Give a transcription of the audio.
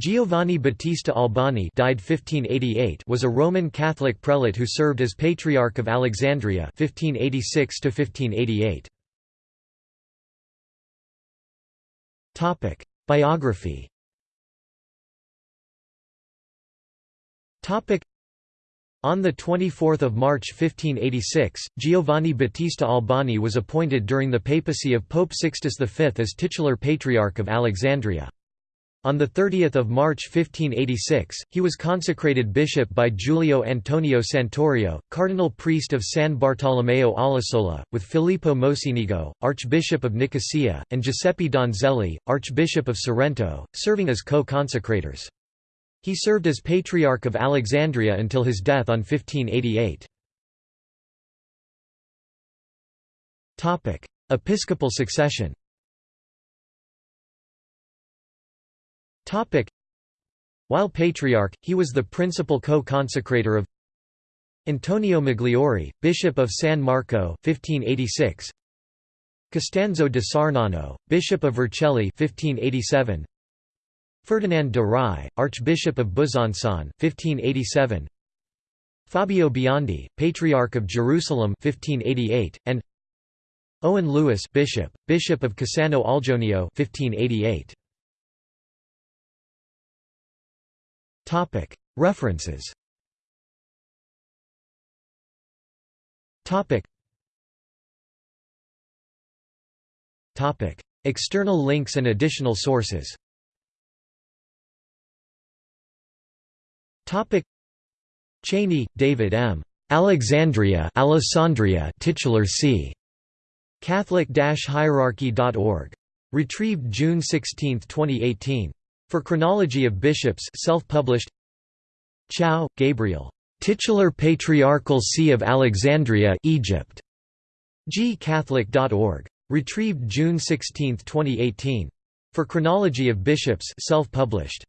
Giovanni Battista Albani died 1588 was a Roman Catholic prelate who served as Patriarch of Alexandria 1586 1588. Topic: Biography. Topic: On the 24th of March 1586, Giovanni Battista Albani was appointed during the papacy of Pope Sixtus V as titular Patriarch of Alexandria. On 30 March 1586, he was consecrated bishop by Giulio Antonio Santorio, cardinal priest of San Bartolomeo all'Isola, with Filippo Mocenigo, archbishop of Nicosia, and Giuseppe Donzelli, archbishop of Sorrento, serving as co-consecrators. He served as Patriarch of Alexandria until his death on 1588. Episcopal succession While Patriarch, he was the principal co-consecrator of Antonio Migliori, Bishop of San Marco 1586, Costanzo di Sarnano, Bishop of Vercelli 1587, Ferdinand de Rye, Archbishop of Besançon 1587, Fabio Biondi, Patriarch of Jerusalem 1588, and Owen Lewis Bishop, Bishop of Cassano all'Ionio 1588. References External links and additional sources Cheney, David M. Alexandria Alessandria titular c. Catholic-hierarchy.org. Retrieved June 16, 2018. For Chronology of Bishops self-published Chow, Gabriel. Titular Patriarchal See of Alexandria Egypt. gcatholic.org. Retrieved June 16, 2018. For Chronology of Bishops self-published.